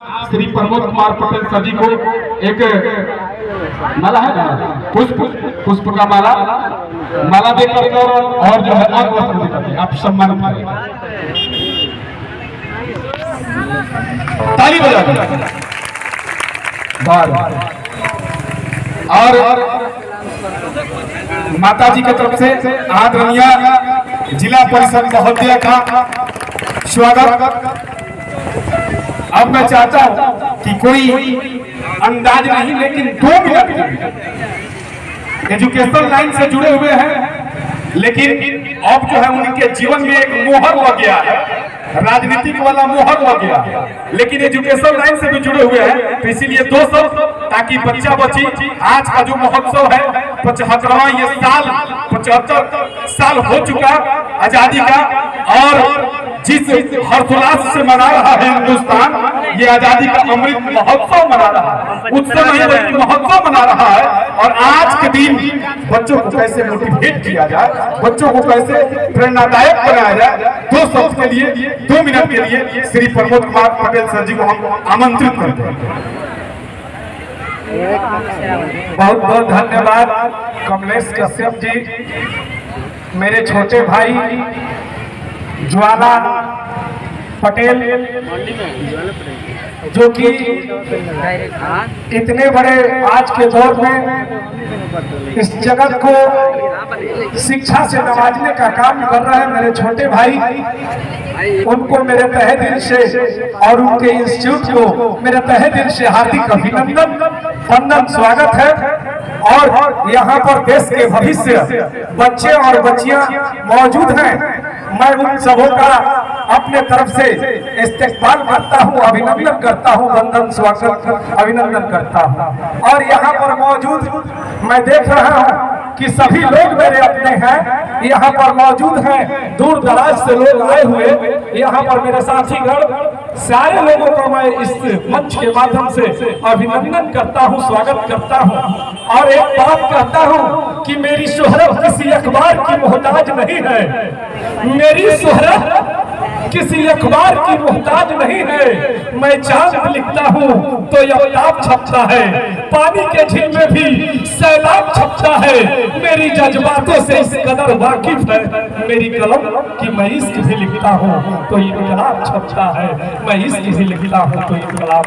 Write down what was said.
Shri Pramod Kumar Patel sir ji को एक माला है ना पुष्प पुष्प का माला माला दे करके और जो है, और वस्त्र आप सम्मानित करें ताली बजा बार। और माता जी की तरफ़ से आदरणीय जिला परिषद महोदय का स्वागत। अब मैं चाहता हूँ कि कोई अंदाज नहीं, लेकिन दो मिनट एजुकेशन लाइन से जुड़े हुए हैं, लेकिन अब जो है उनके जीवन में एक मोहर लग गया है। राजनीतिक वाला मोहर लग गया लेकिन एजुकेशन लाइन से भी जुड़े हुए हैं। तो इसीलिए दो सौ ताकि बच्चा बच्ची, आज का जो महोत्सव है, पचहत्तरवा ये साल, पचहत्तर साल हो चुका, आज़ादी का, और जिस हर्षोल्लास से मना रहा है हिंदुस्तान, ये आज़ादी का अमृत महोत्सव मना रहा है। उत्सव नहीं, बल्कि महोत्सव मना रहा है। और आज के दिन बच्चों को कैसे मोटिवेट किया जाए, बच्चों को कैसे प्रेरणादायक बनाया जाए, दो शब्द के लिए, दो मिनट के लिए श्री प्रमोद कुमार पटेल सर जी को हम आमंत्रित करते हैं। बहुत बहुत धन्यवाद, कमलेश कश्यप जी, मेरे छोटे भाई, ज्वाला पटेल, जो कि इतने बड़े आज के दौर में इस जगत को शिक्षा से नवाजने का काम कर रहे हैं। मेरे छोटे भाई, उनको मेरे तहे दिल से और उनके इंस्टीट्यूट को मेरे तहे दिल से हार्दिक अभिनंदन, वंदन, स्वागत है। और यहाँ पर देश के भविष्य, बच्चे और बच्चियाँ मौजूद हैं। मैं उन सबों का अपने तरफ़ से इस्तेमाल करता हूँ, अभिनंदन करता हूँ, वंदन, स्वागत, अभिनंदन करता हूँ। और यहाँ पर मौजूद मैं देख रहा हूँ कि सभी लोग मेरे अपने हैं। यहाँ पर मौजूद हैं दूर दराज से लोग आए हुए। यहाँ पर मेरे साथीगण सारे लोगों को मैं इस मंच के माध्यम से अभिनंदन करता हूँ, स्वागत करता हूँ। और एक बात कहता हूँ कि मेरी शोहरत किसी अखबार की मोहताज नहीं है। मेरी शोहरत किसी अखबार की मोहताज नहीं है। मैं चाँद लिखता हूँ तो यह छपता है। पानी के झील में भी सैलाब छपता है। मेरी जज्बातों से इस कदर वाकिफ है। मेरी कलम कि मैं इश्क भी लिखता हूँ तो इनकलाब छपता है। मैं इश्क भी लिखता हूँ तो इनकलाब